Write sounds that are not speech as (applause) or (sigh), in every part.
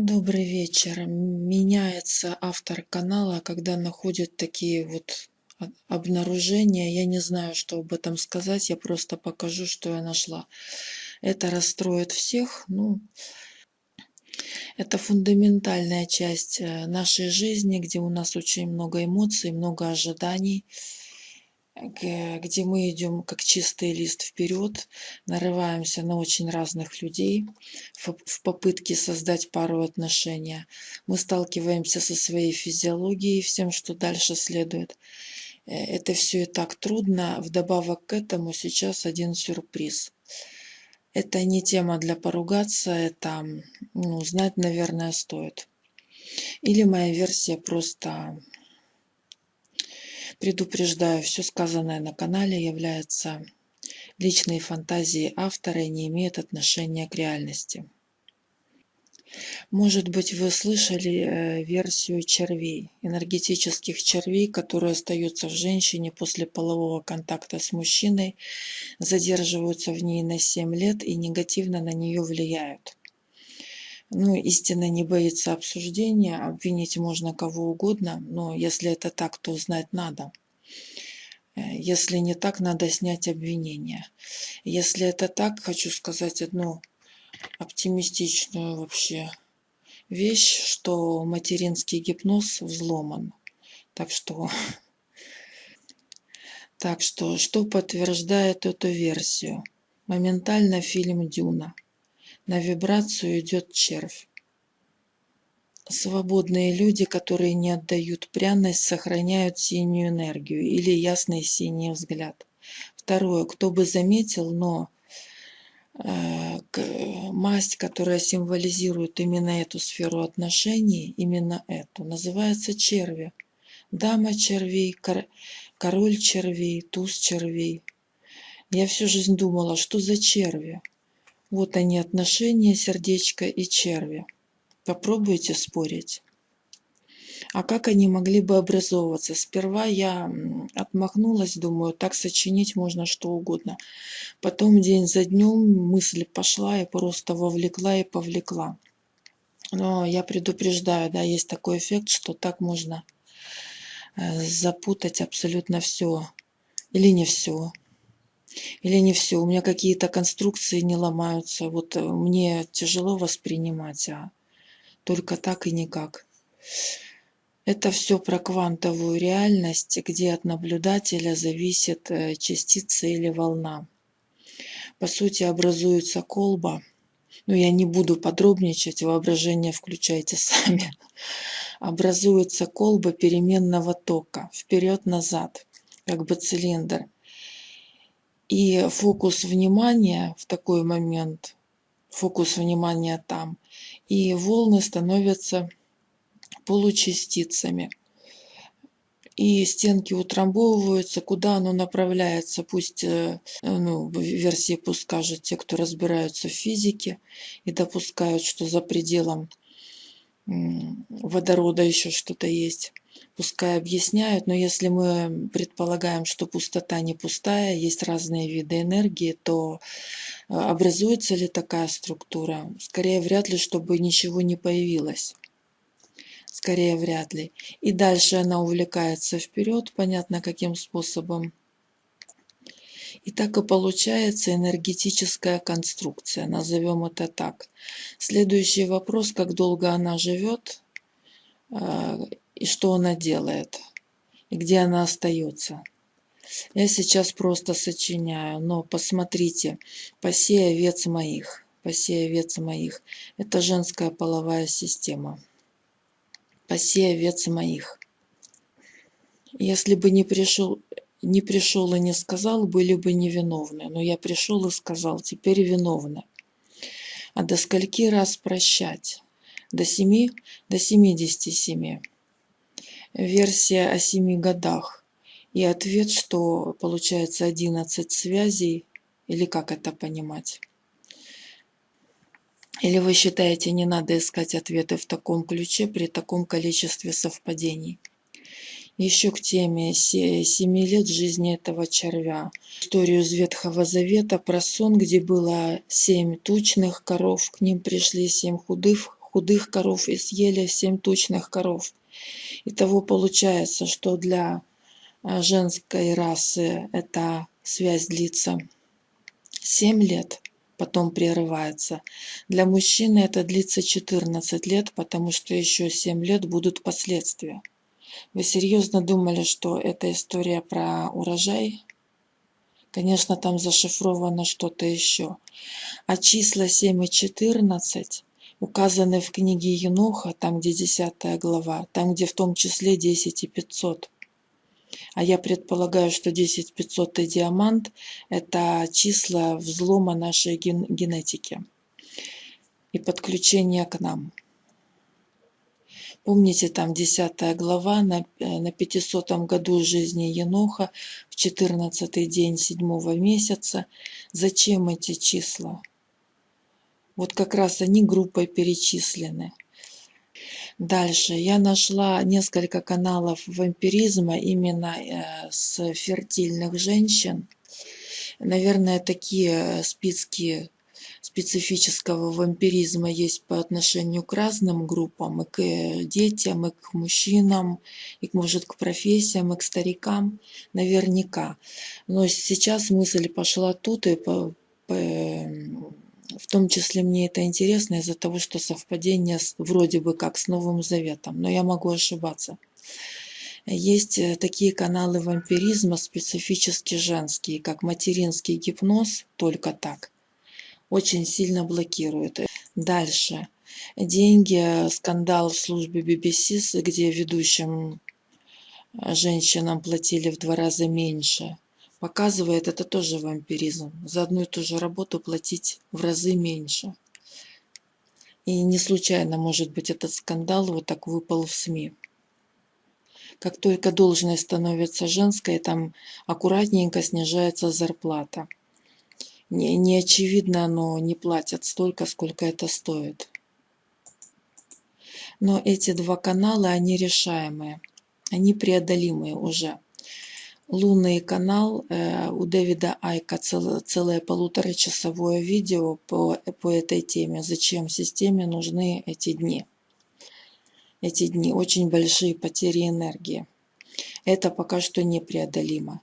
Добрый вечер. Меняется автор канала, когда находят такие вот обнаружения. Я не знаю, что об этом сказать, я просто покажу, что я нашла. Это расстроит всех. Ну, это фундаментальная часть э, нашей жизни, где у нас очень много эмоций, много ожиданий где мы идем как чистый лист вперед, нарываемся на очень разных людей в попытке создать пару отношения. Мы сталкиваемся со своей физиологией, всем, что дальше следует. Э, Это все и так трудно. Вдобавок к этому сейчас один сюрприз. Это не тема для поругаться, это ну, знать, наверное, стоит. Или моя версия просто Предупреждаю, все сказанное на канале является личной фантазией автора и не имеет отношения к реальности. Может быть, вы слышали э, версию червей, энергетических червей, которые остаются в женщине после полового контакта с мужчиной, задерживаются в ней на 7 лет и негативно на нее влияют. Ну, истина не боится обсуждения, обвинить можно кого угодно, но если это так, то знать надо. Э, Если не так, надо снять обвинение. Если это так, хочу сказать одну оптимистичную вообще вещь, что материнский гипноз взломан. Так что, (laughs) так что, что подтверждает эту версию? Моментально фильм «Дюна». На вибрацию идет червь. Свободные люди, которые не отдают пряность, сохраняют синюю энергию или ясный синий взгляд. Второе, кто бы заметил, но э, масть, которая символизирует именно эту сферу отношений, именно эту, называется черви. Дама червей, кор- король червей, туз червей. Я всю жизнь думала, что за черви? Вот они отношения, сердечко и черви. Попробуйте спорить. А как они могли бы образовываться? Сперва я отмахнулась, думаю, так сочинить можно что угодно. Потом день за днем мысль пошла и просто вовлекла и повлекла. Но я предупреждаю, да, есть такой эффект, что так можно э, запутать абсолютно все. Или не все. Или не все. У меня какие-то конструкции не ломаются. Вот э, мне тяжело воспринимать, а только так и никак. Это все про квантовую реальность, где от наблюдателя зависит э, частица или волна. По сути, образуется колба. Но я не буду подробничать, воображение включайте (laughs) сами. Образуется колба переменного тока, вперед-назад, как бы цилиндр. И фокус внимания в такой момент, фокус внимания там, и волны становятся получастицами. И стенки утрамбовываются, куда оно направляется, пусть, э, ну, версии пусть скажут те, кто разбираются в физике и допускают, что за пределом водорода еще что-то есть. Пускай объясняют, но если мы предполагаем, что пустота не пустая, есть разные виды энергии, то э, образуется ли такая структура? Скорее, вряд ли, чтобы ничего не появилось. Скорее, вряд ли. И дальше она увлекается вперед, понятно каким способом. И так и получается энергетическая конструкция, назовем это так. Следующий вопрос, как долго она живет э, и что она делает, и где она остается. Я сейчас просто сочиняю, но посмотрите, «Паси овец моих», «Паси овец моих» – это женская половая система. «Паси овец моих». Если бы не пришел, не пришел и не сказал, были бы невиновны. Но я пришел и сказал, теперь виновны. А до скольки раз прощать? До семи? До семидесяти семи. Версия о семи годах. И ответ, что получается 11 связей, или как это понимать? Или вы считаете, не надо искать ответы в таком ключе при таком количестве совпадений? Еще к теме се- семи лет жизни этого червя. Историю из Ветхого Завета про сон, где было семь тучных коров, к ним пришли семь худых, худых коров и съели семь тучных коров. Итого получается, что для а, женской расы эта связь длится 7 лет, потом прерывается. Для мужчины это длится 14 лет, потому что еще 7 лет будут последствия. Вы серьезно думали, что это история про урожай? Конечно, там зашифровано что-то еще. А числа 7 и 14 указаны в книге Еноха, там где 10 глава, там где в том числе 10 и 500. А я предполагаю, что 10 500 и диамант – это числа взлома нашей ген генетики и подключения к нам. Помните, там 10 глава на, э, на 500 году жизни Еноха, в 14 день седьмого месяца. Зачем эти числа? Вот как раз они группой перечислены. Дальше я нашла несколько каналов вампиризма именно э, с фертильных женщин. Наверное, такие списки специфического вампиризма есть по отношению к разным группам, и к э, детям, и к мужчинам, и, может, к профессиям, и к старикам, наверняка. Но сейчас мысль пошла тут, и по, по, в том числе мне это интересно из-за того, что совпадение с, вроде бы как с Новым Заветом, но я могу ошибаться. Есть э, такие каналы вампиризма специфически женские, как материнский гипноз, только так – очень сильно блокирует. Дальше. Деньги, скандал в службе BBC, где ведущим э, женщинам платили в два раза меньше. Показывает, это тоже вампиризм. За одну и ту же работу платить в разы меньше. И не случайно, может быть, этот скандал вот так выпал в СМИ. Как только должность становится женской, там аккуратненько снижается зарплата не, не очевидно, но не платят столько, сколько это стоит. Но эти два канала, они решаемые, они преодолимые уже. Лунный канал э, у Дэвида Айка цел, целое полуторачасовое видео по, по этой теме. Зачем системе нужны эти дни? Эти дни очень большие потери энергии. Это пока что непреодолимо.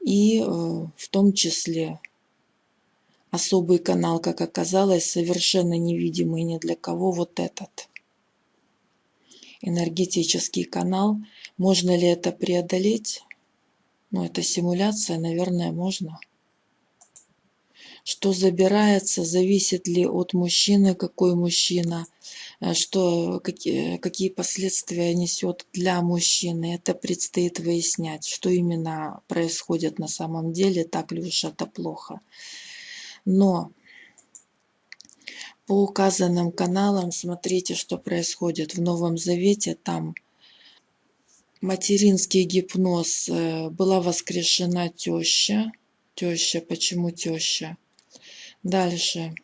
И э, в том числе особый канал, как оказалось, совершенно невидимый ни для кого вот этот энергетический канал. Можно ли это преодолеть? Ну, это симуляция, наверное, можно. Что забирается, зависит ли от мужчины, какой мужчина, э, что, какие, какие последствия несет для мужчины. Это предстоит выяснять, что именно происходит на самом деле, так ли уж это плохо. Но по указанным каналам смотрите, что происходит в Новом Завете. Там материнский гипноз э, была воскрешена теща. Теща, почему теща? Дальше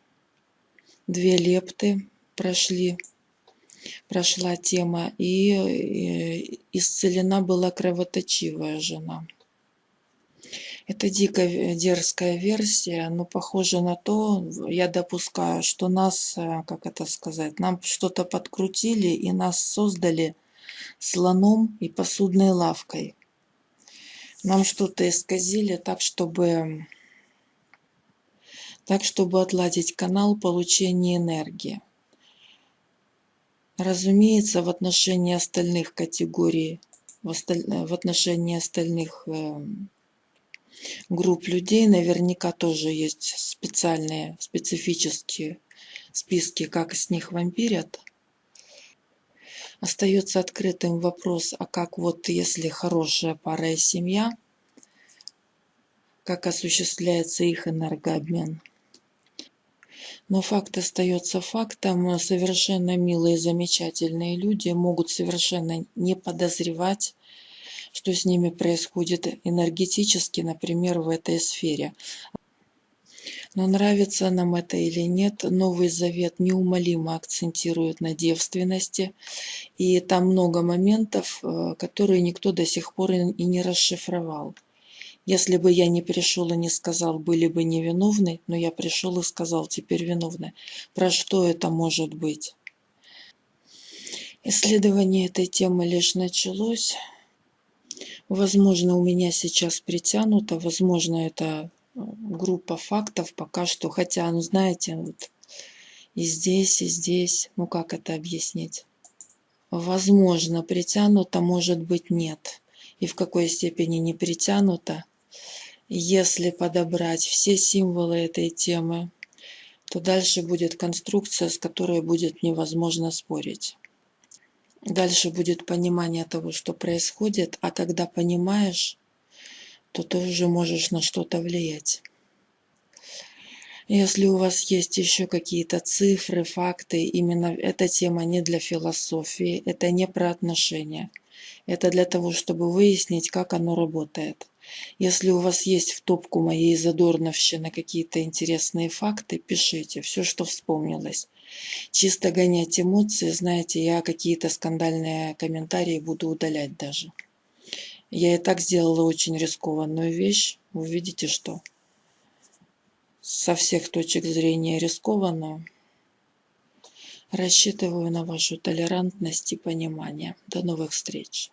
две лепты прошли, прошла тема, и э, исцелена была кровоточивая жена. Это дико дерзкая версия, но похоже на то, я допускаю, что нас, э, как это сказать, нам что-то подкрутили и нас создали слоном и посудной лавкой. Нам что-то исказили так, чтобы так, чтобы отладить канал получения энергии. Разумеется, в отношении остальных категорий, в, осталь... в отношении остальных эм, групп людей наверняка тоже есть специальные, специфические списки, как с них вампирят. Остается открытым вопрос, а как вот если хорошая пара и семья, как осуществляется их энергообмен. Но факт остается фактом. Совершенно милые, замечательные люди могут совершенно не подозревать что с ними происходит энергетически, например, в этой сфере. Но нравится нам это или нет, Новый Завет неумолимо акцентирует на девственности, и там много моментов, э, которые никто до сих пор и не расшифровал. Если бы я не пришел и не сказал, были бы невиновны, но я пришел и сказал, теперь виновны. Про что это может быть? Исследование этой темы лишь началось. Возможно, у меня сейчас притянуто, возможно, это группа фактов пока что, хотя, ну знаете, вот и здесь, и здесь, ну как это объяснить? Возможно, притянуто, может быть, нет. И в какой степени не притянуто, если подобрать все символы этой темы, то дальше будет конструкция, с которой будет невозможно спорить. Дальше будет понимание того, что происходит, а когда понимаешь, то ты уже можешь на что-то влиять. Если у вас есть еще какие-то цифры, факты, именно эта тема не для философии, это не про отношения. Это для того, чтобы выяснить, как оно работает. Если у вас есть в топку моей задорновщины какие-то интересные факты, пишите все, что вспомнилось. Чисто гонять эмоции, знаете, я какие-то скандальные комментарии буду удалять даже. Я и так сделала очень рискованную вещь. Вы видите, что со всех точек зрения рискованную. Рассчитываю на вашу толерантность и понимание. До новых встреч!